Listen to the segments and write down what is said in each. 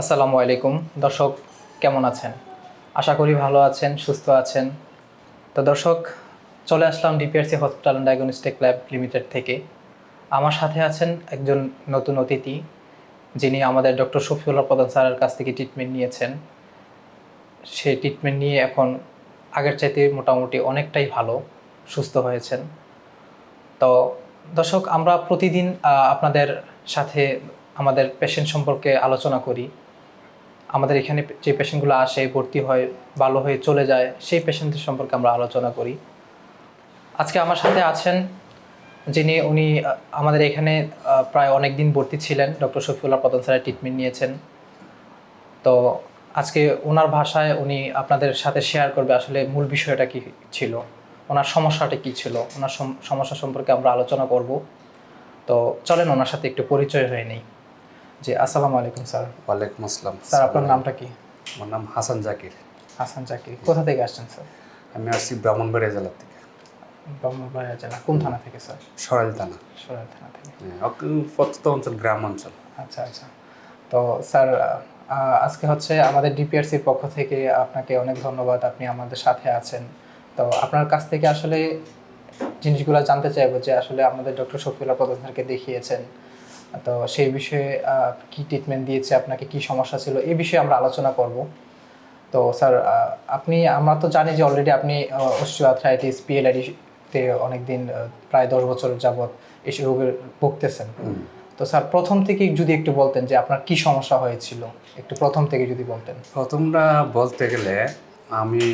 আসসালামু আলাইকুম। দর্শক, কেমন আছেন? আশা করি ভালো আছেন, সুস্থ আছেন। তো দর্শক, চলে আসলাম DPRC hospital and diagnostic lab limited থেকে। আমার সাথে আছেন একজন নতুন অতিথি, যিনি আমাদের ডক্টর শফিউল্লাহ প্রধান স্যারের কাছ থেকে ট্রিটমেন্ট নিয়েছেন। সে ট্রিটমেন্ট নিয়ে এখন আগের চাইতে মোটামুটি অনেকটাই ভালো, সুস্থ হয়েছেন। তো দর্শক, আমরা প্রতিদিন আপনাদের সাথে আমাদের পেশেন্ট সম্পর্কে আলোচনা করি। আমাদের এখানে যে পেশেন্টগুলো আসে, ভর্তি হয়, ভালো হয়ে চলে যায়, সেই পেশেন্টদের সম্পর্কে আমরা আলোচনা করি। আজকে আমার সাথে আছেন যিনি, উনি আমাদের এখানে প্রায় অনেক দিন ভর্তি ছিলেন, ডক্টর শফিউল্লাহ প্রধান স্যারের ট্রিটমেন্ট নিয়েছেন। তো আজকে ওনার ভাষায় উনি আপনাদের সাথে শেয়ার করবে আসলে মূল বিষয়টা কি ছিল, ওনার সমস্যাটা কি ছিল, ওনার সম- সমস্যা সম্পর্কে আমরা আলোচনা করব। তো চলেন ওনার সাথে একটু পরিচয় হয়ে নেই। জি আসসালামু আলাইকুম স্যার। ওয়ালাইকুম আসসালাম। স্যার আপনার নামটা কি? আমার নাম হাসান জাকির। হাসান জাকির। কোথা থেকে আসছেন স্যার? আমি আসছি ব্রাহ্মণবাড়িয়া জেলা থেকে। ব্রহ্মবাড়িয়া জেলা। কোন থানা থেকে স্যার? সরাইল থানা। সরাইল থানা থেকে। প্রত্যন্ত অঞ্চল গ্রাম অঞ্চল আচ্ছা আচ্ছা। তো স্যার আজকে হচ্ছে আমাদের ডিপিআরসির পক্ষ থেকে আপনাকে অনেক ধন্যবাদ। আপনি আমাদের সাথে আছেন। তো আপনার কাছ থেকে আসলে জিনিসগুলো জানতে চাইব যে আসলে আমাদের ডক্টর শফিউল্লাহ প্রধান স্যারকে দেখিয়েছেন। তো সেই বিষয়ে কি ট্রিটমেন্ট দিয়েছে আপনাকে কি সমস্যা ছিল এই বিষয়ে আমরা আলোচনা করব। তো স্যার আপনি আমরা তো জানি যে অলরেডি আপনি অস্টিওআর্থ্রাইটিস পিএলআইডিতে অনেকদিন প্রায় দশ বছর যাবৎ এই রোগের ভুগতেছেন। তো স্যার প্রথম থেকে যদি একটু বলতেন যে আপনার কি সমস্যা হয়েছিল একটু প্রথম থেকে যদি বলতেন। প্রথমটা বলতে গেলে আমি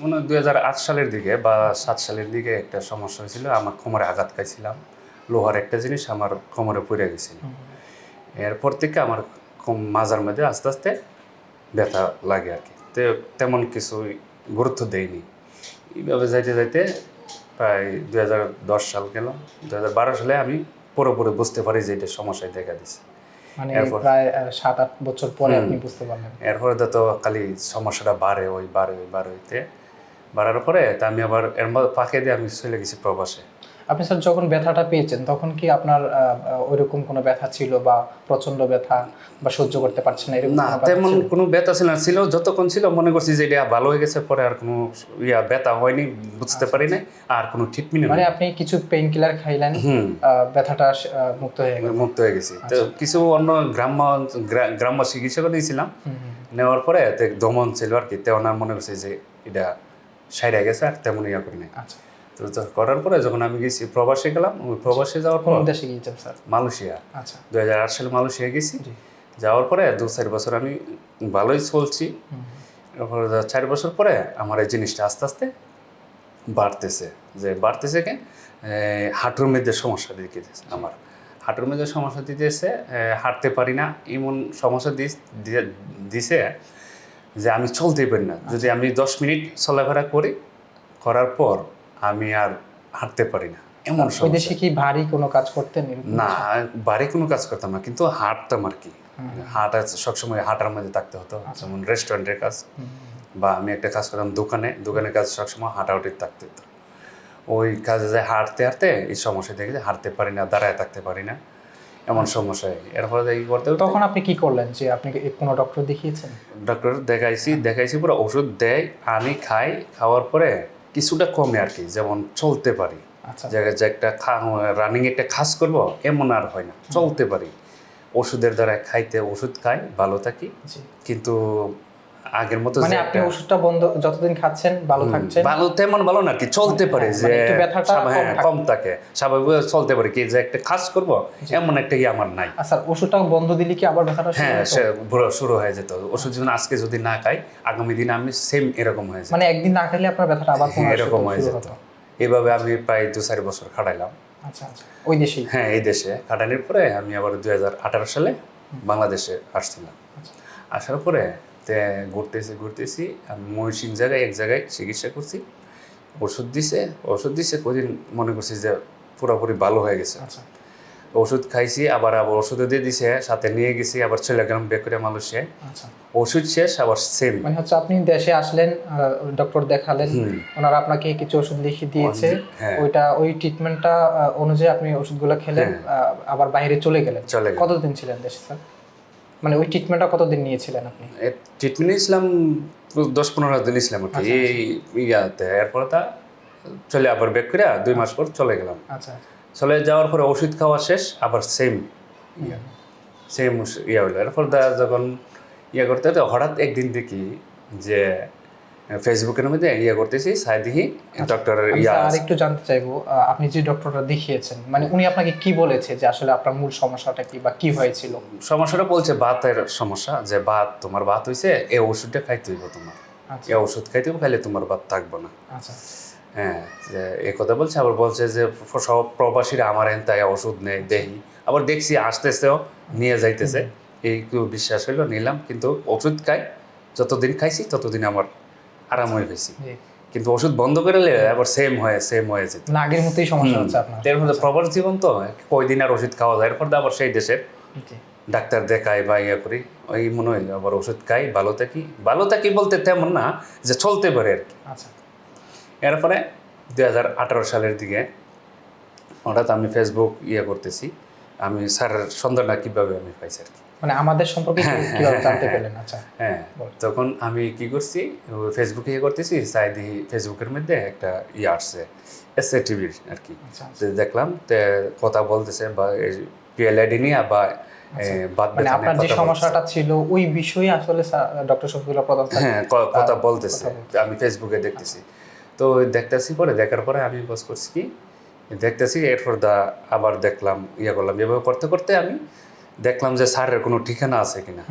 মানে দু হাজার আট সালের দিকে বা সাত সালের দিকে একটা সমস্যা হয়েছিল আমার কোমরে আঘাত খাইছিলাম। লোহার একটা জিনিস আমার কোমরে পড়ে গেছিল এরপর থেকে আমার কম- মাজার মধ্যে আস্তে আস্তে ব্যথা লাগে আর কি। তেমন কিছু গুরুত্ব দেয়নি এইভাবে যাইতে যাইতে প্রায় দুই সাল গেল দুই সালে আমি পুরোপুরি বুঝতে পারি যে এটা সমস্যায় দেখা দিছে। মানে এরপর? প্রায় সাত আট বছর পরে আপনি বুঝতে পারলেন। এরপরে তো তো খালি সমস্যাটা বাড়ে ওই বাড়ে ওই বাড়ে হইতে বাড়ার পরে তা আমি আবার এর মধ্যে ফাঁকে দিয়ে আমি চলে গেছি প্রবাসে। আপনি স্যার যখন ব্যথাটা পেয়েছেন তখন কি আপনার ওইরকম কোনো ব্যথা ছিল বা প্রচণ্ড ব্যথা বা সহ্য করতে পারছেন না এরকম না তেমন কোনো ব্যথা ছিল না ছিল যতক্ষণ ছিল মনে করছি যে এটা ভালো হয়ে গেছে পরে আর কোনো ইয়া ব্যথা হয়নি বুঝতে পারি নাই আর কোনো ট্রিটমেন্ট মানে আপনি কিছু পেইন কিলার খাইলেন ব্যথাটা মুক্ত হয়ে গেল। মুক্ত হয়ে গেছে। তো কিছু অন্য গ্রাম্য গ্রা- গ্রাম্য চিকিৎসক দিয়েছিলাম। নেওয়ার পরে দমন ছিল আর কি তেমন মনে করছে যে এটা সাইডে গেছে আর তেমন ইয়া করি নাই। আচ্ছা। তো করার পরে যখন আমি গেছি প্রবাসে গেলাম ওই প্রবাসে যাওয়ার পর দেশে গিয়েছেন স্যার? মালয়েশিয়া। আচ্ছা। দু হাজার আট সালে মালয়েশিয়া গেছি। যাওয়ার পরে দু চার বছর আমি ভালোই চলছি। চার বছর পরে আমার এই জিনিসটা আস্তে আস্তে বাড়তেছে। যে বাড়তেছে এই হাঁটুর মধ্যে সমস্যা দিতেছে আমার। হাঁটুর মধ্যে সমস্যা দিতেছে হাঁটতে পারি না। এমন সমস্যা দিছে যে আমি চলতেই পারি না। যদি আমি দশ মিনিট চলাফেরা করি করার পর আমি আর হাঁটতে পারি না। এমন ওই সমস্যা। দেশে কি ভারী কোনো কাজ করতেন না বাড়ি কোনো কাজ করতাম না কিন্তু হাঁটতাম আর কি। হাঁটা সবসময় হাঁটার মধ্যে থাকতে হতো যেমন রেস্টুরেন্টের কাজ বা আমি একটা কাজ করতাম দোকানে দোকানের কাজ সবসময় হাঁটাহুটি থাকতে হতো। ওই কাজে যায় হাঁটতে হাঁটতে এই সমস্যা দেখে যে হাঁটতে পারি না দাঁড়ায় থাকতে পারি না এমন সমস্যা হয় এরপরে এই করতে তখন আপনি কি করলেন যে আপনি কি কোনো ডক্টর দেখিয়েছেন? ডক্টর দেখাইছি দেখাইছি পুরো ওষুধ দেয় আমি খাই খাওয়ার পরে কিছুটা কমে আর কি যেমন চলতে পারি। আচ্ছা। জায়গায় যে একটা রানিং একটা খাস করব এমন আর হয় না চলতে পারি। ওষুধের দ্বারা খাইতে ওষুধ খাই ভালো থাকি। কিন্তু আগের মতো মানে আপনি ওষুধটা বন্ধ যতদিন খাচ্ছেন ভালো থাকছেন। ভালো তেমন ভালো না কি চলতে পারে হ্যাঁ, যে মানে ব্যথাটা কম হ্যাঁ, থাকে। স্বাভাবিক চলতে পারে। কি যে একটা খাস করব এমন একটা আমার নাই। আচ্ছা ওষুধটা বন্ধ দিলে কি আবার ব্যথাটা হ্যাঁ শুরু হয়ে যেত। ওষুধ যদি আজকে যদি না খাই আগামী দিনে আমি সেম এরকম হয়ে যেত। মানে একদিন না খেলে আপনার ব্যথাটা আবার হ্যাঁ, এরকম হয়ে যেত। এভাবে আমি প্রায় দু চার বছর খাটাইলাম। আচ্ছা আচ্ছা। ওই দেশে হ্যাঁ এই দেশে। খাটানোর পরে আমি আবার দুই হাজার আঠারো সালে বাংলাদেশে আসছিলাম। আচ্ছা। আসার পরে তে ঘুরতেছি ঘুরতেছি আমি ময়ূরসিং জায়গায় এক জায়গায় চিকিৎসা করছি। ওষুধ দিছে ওষুধ দিছে কদিন মনে করছি যে পুরোপুরি ভালো হয়ে গেছে। আচ্ছা। ওষুধ খাইছি আবার আবার ওষুধও দিয়ে দিছে সাথে নিয়ে গেছি আবার চলে গেলাম বেকুরে মালয়েশিয়ায় আচ্ছা। ওষুধ শেষ আবার সেম মানে হচ্ছে আপনি দেশে আসলেন ডক্টর দেখালেন ওনারা আপনাকে কিছু ওষুধ লিখে দিয়েছে হ্যাঁ। ওইটা ওই ট্রিটমেন্টটা অনুযায়ী আপনি ওষুধগুলো খেলেন আহ, আবার বাইরে চলে গেলেন। চলে কতদিন ছিলেন দেশে স্যার মানে ওই ট্রিটমেন্টটা কতদিন নিয়েছিলেন আপনি? ট্রিটমেন্ট নিয়েছিলাম দশ পনেরো দিন নিয়েছিলাম আর কি। আচ্ছা, এই ইয়াতে এরপর তা চলে আবার ব্যাক করে দুই মাস পর চলে গেলাম। আচ্ছা চলে যাওয়ার পরে ওষুধ খাওয়া শেষ আবার সেম ইয়া। সেম ইয়া হলো। এরপর তা যখন ইয়া করতে হঠাৎ একদিন দেখি যে ফেসবুকের মধ্যে ইয়া করতেছি সাই দেখি ডক্টর ইয়া স্যার আরেকটু জানতে চাইব আপনি যে ডক্টরটা দেখিয়েছেন মানে উনি আপনাকে কি বলেছে যে আসলে আপনার মূল সমস্যাটা কি বা কি হয়েছিল? সমস্যাটা বলছে বাতের সমস্যা যে বাত তোমার বাত হইছে এই ওষুধটা খাইতে হইব তোমার। আচ্ছা। এই ওষুধ খাইতে হইব খাইলে তোমার বাত থাকব না। আচ্ছা। হ্যাঁ যে এই কথা বলছে আবার বলছে যে সব প্রবাসীরা আমার এন তাই ওষুধ নেই দেহি আবার দেখছি আসতেছেও নিয়ে যাইতেছে। এই বিশ্বাস হইল নিলাম কিন্তু ওষুধ খাই যতদিন খাইছি ততদিন আমার আরাম হয়ে গেছি। কিন্তু ওষুধ বন্ধ করে আবার সেম হয় সেম হয়ে যেত। না আগের মতোই সমস্যা হচ্ছে আপনার। এর মধ্যে প্রবাস জীবন তো কয়দিন আর ওষুধ খাওয়া যায়। এরপর আবার সেই দেশের ডাক্তার দেখাই বা ইয়ে করি ওই মনে হয় আবার ওষুধ খাই ভালো থাকি। ভালো থাকি বলতে তেমন না যে চলতে পারে আর কি। আচ্ছা। এরপরে দুই হাজার আঠারো সালের দিকে হঠাৎ আমি ফেসবুক ইয়ে করতেছি। আমি স্যারের সন্ধানটা কীভাবে আমি পাইছি আর কি। মানে আমাদের সম্পর্কে কীভাবে জানতে পেলেন? আচ্ছা হ্যাঁ তখন আমি কি করছি ফেসবুকে ইয়ে করতেছি চাই দেখি ফেসবুকের মধ্যে একটা ইয়ে আসছে এস এ টিভির আর কি। আচ্ছা আচ্ছা। দেখলাম তে কথা বলতেছে বা পিএলআইডি নিয়ে বা মানে আপনার যে সমস্যাটা ছিল ওই বিষয়ে আসলে ডক্টর প্রধান হ্যাঁ কথা বলতেছে আমি ফেসবুকে দেখতেছি। তো দেখতেছি পরে দেখার পরে আমি বস করছি কি দেখতেছি এরপর দা আবার দেখলাম ইয়ে করলাম। এভাবে করতে করতে আমি দেখলাম যে স্যারের কোনো ঠিকানা আছে কিনা।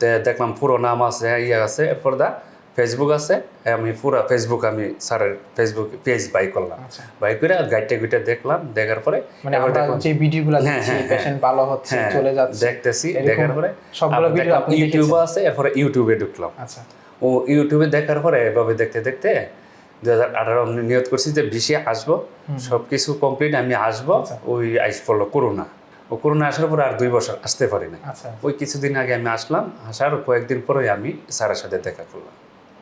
তো দেখলাম পুরো নাম আছে ইয়ে আছে এরপর দা ফেসবুক আছে আমি পুরো ফেসবুক আমি স্যারের ফেসবুক পেজ বাই করলাম। আচ্ছা। বাই করে গাইডটা গুইটা দেখলাম দেখার পরে মানে আমরা যে ভিডিওগুলো হ্যাঁ, দেখছি হ্যাঁ, হ্যাঁ। পেশেন্ট ভালো হচ্ছে হ্যাঁ, চলে যাচ্ছে দেখতেছি দেখার পরে সবগুলো ভিডিও আপনি ইউটিউবে আছে এরপরে ইউটিউবে ঢুকলাম। আচ্ছা। ও ইউটিউবে দেখার পরে এভাবে দেখতে দেখতে দু হাজার আঠারো আমি নিয়ত করছি যে বিশে আসব সব কিছু কমপ্লিট আমি আসব আচ্ছা। ওই আইস পড়ল করোনা ও করোনা আসার পরে আর দুই বছর আসতে পারি না আচ্ছা। ওই কিছুদিন আগে আমি আসলাম আসার কয়েকদিন পরে আমি স্যারের সাথে দেখা করলাম।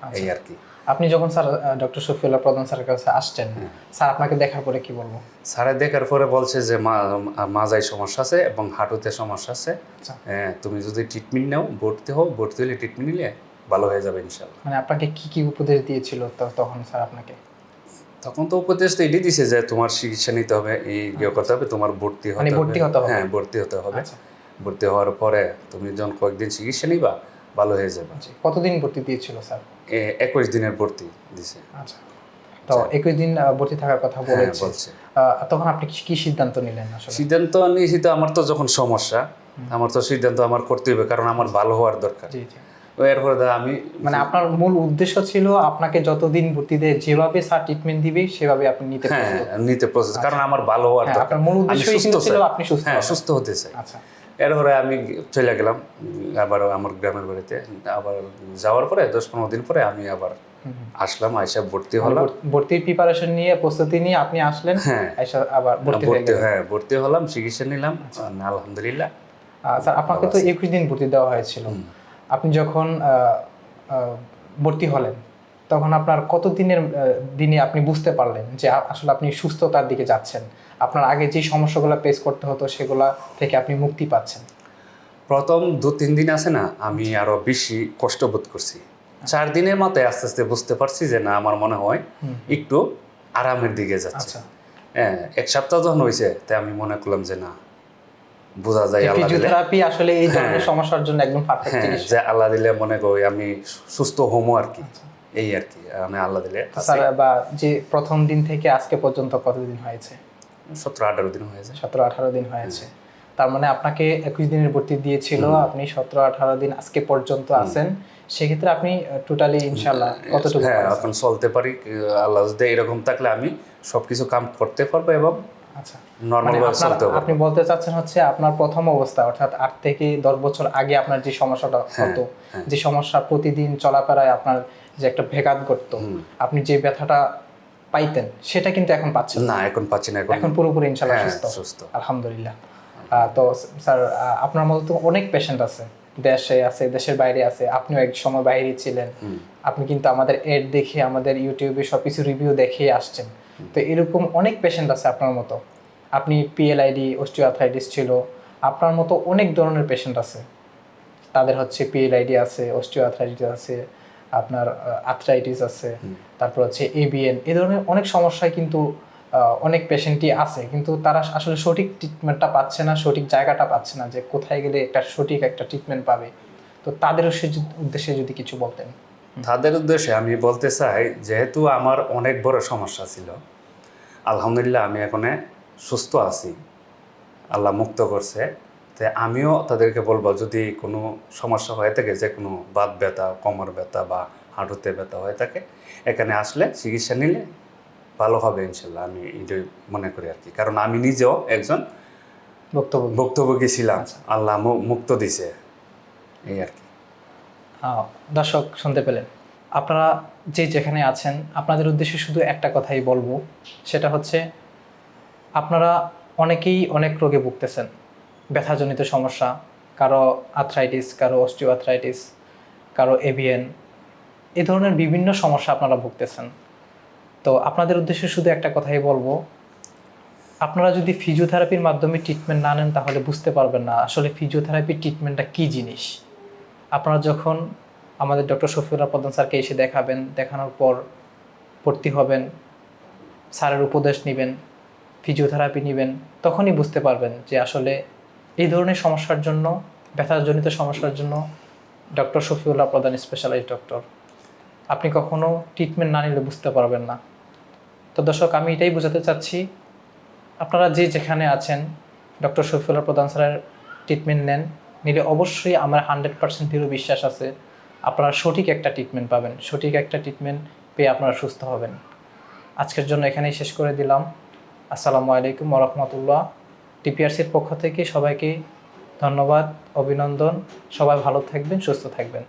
আচ্ছা। এই আর কি। আপনি যখন স্যার ডক্টর শফিউল্লাহ প্রধান স্যারের কাছে আসছেন হ্যাঁ। স্যার আপনাকে দেখার পরে কি বলব? স্যারে দেখার পরে বলছে যে মা- মাজায় সমস্যা আছে এবং হাঁটুতে সমস্যা আছে। আচ্ছা। হ্যাঁ তুমি যদি ট্রিটমেন্ট নাও ভর্তি হও ভর্তি হলে ট্রিটমেন্ট নিলে ভালো হয়ে যাবে ইনশাল্লাহ মানে আপনাকে কি কি উপদেশ দিয়েছিল তো- তখন স্যার আপনাকে? তখন তো উপদেশ তো এটাই দিছে যে তোমার চিকিৎসা নিতে হবে এই ইয়ে করতে হবে তোমার ভর্তি হতে মানে হবে। ভর্তি হতে হবে। হ্যাঁ ভর্তি হতে হবে। আচ্ছা। ভর্তি হওয়ার পরে তুমি যখন কয়েকদিন চিকিৎসা নিবা ভালো হয়ে যাবে। কতদিন ভর্তি দিয়েছিল স্যার? একুশ দিনের ভর্তি দিছে। আচ্ছা। তো একুশ দিন ভর্তি থাকার কথা হ্যাঁ বলেছে। তখন আপনি কি- কি সিদ্ধান্ত নিলেন আসলে? সিদ্ধান্ত নিয়েছি তো আমার তো যখন সমস্যা আমার তো সিদ্ধান্ত আমার করতে হবে কারণ আমার ভালো হওয়ার দরকার। জি জি। তো এরপরে দা আমি মানে আপনার মূল উদ্দেশ্য ছিল আপনাকে যতদিন ভর্তি দেয় যেভাবে স্যার ট্রিটমেন্ট দিবে সেভাবে আপনি নিতে হ্যাঁ নিতে প্রসেস কারণ আমার ভালো হওয়ার হ্যাঁ, আপনার মূল উদ্দেশ্যই ছিল আপনি সুস্থ হ্যাঁ সুস্থ হতে চাই। আচ্ছা। এরপরে আমি চলে গেলাম আবার আমার গ্রামের বাড়িতে। আবার যাওয়ার পরে দশ পনেরো দিন পরে আমি আবার। আসলাম আইসা ভর্তি মানে হলাম। ভর্তির প্রিপারেশন নিয়ে প্রস্তুতি নিয়ে আপনি আসলেন হ্যাঁ। এসে আবার ভর্তি ভর্তি হ্যাঁ ভর্তি হলাম চিকিৎসা নিলাম। আলহামদুলিল্লাহ আহ, স্যার আপনাকে তো একুশ দিন ভর্তি দেওয়া হয়েছিল। আপনি যখন ভর্তি হলেন তখন আপনার কত দিনের দিনে আপনি বুঝতে পারলেন যে আসলে আপনি সুস্থতার দিকে যাচ্ছেন? আপনার আগে যে সমস্যাগুলো ফেস করতে হতো সেগুলা থেকে আপনি মুক্তি পাচ্ছেন? প্রথম দু তিন দিন আছে না আমি আরও বেশি কষ্ট বোধ করছি। চার দিনের মাথায় আস্তে আস্তে বুঝতে পারছি যে না আমার মনে হয় একটু আরামের দিকে যাচ্ছে। আচ্ছা। হ্যাঁ এক সপ্তাহ যখন হয়েছে তাই আমি মনে করলাম যে না বোঝা যায় আল্লাহ ফিজিওথেরাপি আসলে এই ধরনের সমস্যার জন্য একদম পারফেক্ট হ্যাঁ জিনিস। যে আল্লাহ দিলে মনে করি আমি সুস্থ হমো আর কি। এই আর কি আমি আল্লাহ দিলে স্যার বা যে প্রথম দিন থেকে আজকে পর্যন্ত কতদিন হয়েছে? সতেরো আঠারো দিন হয়েছে। সতেরো আঠারো দিন হয়েছে। তার মানে আপনাকে একুশ দিনের ভর্তি দিয়েছিল আপনি সতেরো আঠারো দিন আজকে পর্যন্ত আছেন। সেক্ষেত্রে আপনি টোটালি ইনশাল্লাহ কতটুকু হ্যাঁ এখন চলতে পারি আল্লাহ যদি এরকম থাকলে আমি সবকিছু কাম করতে পারব এবং আচ্ছা। নর্মাল মানে চলতে আপনি বলতে চাচ্ছেন হচ্ছে আপনার প্রথম অবস্থা অর্থাৎ আট থেকে দশ বছর আগে আপনার যে সমস্যাটা হতো যে সমস্যা প্রতিদিন চলাফেরায় আপনার যে একটা ভেগাত করতো আপনি যে ব্যথাটা পাইতেন সেটা কিন্তু এখন পাচ্ছেন না। এখন পাচ্ছি না এখন এখন পুরোপুরি ইনশাল্লাহ হ্যাঁ সুস্থ। সুস্থ। আলহামদুলিল্লাহ। তো স্যার আপনার মতো তো অনেক পেশেন্ট আছে। দেশে আছে দেশের বাইরে আছে আপনিও এক সময় বাইরে ছিলেন আপনি কিন্তু আমাদের এড দেখে আমাদের ইউটিউবে সবকিছু রিভিউ দেখে আসছেন। তো এরকম অনেক পেশেন্ট আছে আপনার মতো। আপনি পিএলআইডি অস্টিওআর্থ্রাইটিস ছিল আপনার মতো অনেক ধরনের পেশেন্ট আছে। তাদের হচ্ছে পিএলআইডি আছে অস্টিও আর্থ্রাইটিস আছে আপনার আর্থ্রাইটিস আছে তারপর হচ্ছে এবিএন এ ধরনের অনেক সমস্যায় কিন্তু অনেক পেশেন্টই আছে, কিন্তু তারা আসলে সঠিক ট্রিটমেন্টটা পাচ্ছে না, সঠিক জায়গাটা পাচ্ছে না যে কোথায় গেলে একটা সঠিক একটা ট্রিটমেন্ট পাবে। তো তাদের উদ্দেশ্যে- যদি কিছু বলতেন। তাদের উদ্দেশ্যে আমি বলতে চাই, যেহেতু আমার অনেক বড় সমস্যা ছিল, আলহামদুলিল্লাহ আমি এখন সুস্থ আছি, আল্লাহ মুক্ত করছে। তো আমিও তাদেরকে বলব, যদি কোনো সমস্যা হয়ে থাকে, যে কোনো বাত ব্যথা, কোমর ব্যথা বা হাঁটুতে ব্যথা হয়ে থাকে, এখানে আসলে চিকিৎসা নিলে ভালো হবে ইনশাল্লাহ আমি এটাই মনে করি আর কি। কারণ আমি নিজেও একজন বক্তব্য ভুক্তভোগী ছিলাম আল্লাহ মু- মুক্ত দিছে। এই আর কি। দর্শক শুনতে পেলেন। আপনারা যে যেখানে আছেন আপনাদের উদ্দেশ্যে শুধু একটা কথাই বলব সেটা হচ্ছে আপনারা অনেকেই অনেক রোগে ভুগতেছেন। ব্যথাজনিত সমস্যা কারও আর্থ্রাইটিস কারও অস্টিও আর্থ্রাইটিস কারও এভিএন এ ধরনের বিভিন্ন সমস্যা আপনারা ভুগতেছেন। তো আপনাদের উদ্দেশ্যে শুধু একটা কথাই বলব। আপনারা যদি ফিজিওথেরাপির মাধ্যমে ট্রিটমেন্ট না নেন, তাহলে বুঝতে পারবেন না আসলে ফিজিওথেরাপির ট্রিটমেন্টটা কী জিনিস। আপনারা যখন আমাদের ডক্টর শফিউল্লাহ প্রধান স্যারকে এসে দেখাবেন, দেখানোর পর ভর্তি হবেন, স্যারের উপদেশ নেবেন ফিজিওথেরাপি নেবেন, তখনই বুঝতে পারবেন যে আসলে এই ধরনের সমস্যার জন্য, ব্যথাজনিত সমস্যার জন্য ডক্টর শফিউল্লাহ প্রধান স্পেশালাইজড ডক্টর আপনি কখনো ট্রিটমেন্ট না নিলে বুঝতে পারবেন না। তো দর্শক, আমি এটাই বোঝাতে চাচ্ছি, আপনারা যে যেখানে আছেন, ডক্টর শফিউল্লাহ প্রধান স্যারের ট্রিটমেন্ট নেন, নিলে অবশ্যই আমার হান্ড্রেড পার্সেন্ট দৃঢ় বিশ্বাস আছে, আপনারা সঠিক একটা ট্রিটমেন্ট পাবেন, সঠিক একটা ট্রিটমেন্ট পেয়ে আপনারা সুস্থ হবেন। আজকের জন্য এখানেই শেষ করে দিলাম। আসসালামু আলাইকুম রহমতুল্লাহ। টিপিআরসির পক্ষ থেকে সবাইকে ধন্যবাদ, অভিনন্দন। সবাই ভালো থাকবেন, সুস্থ থাকবেন।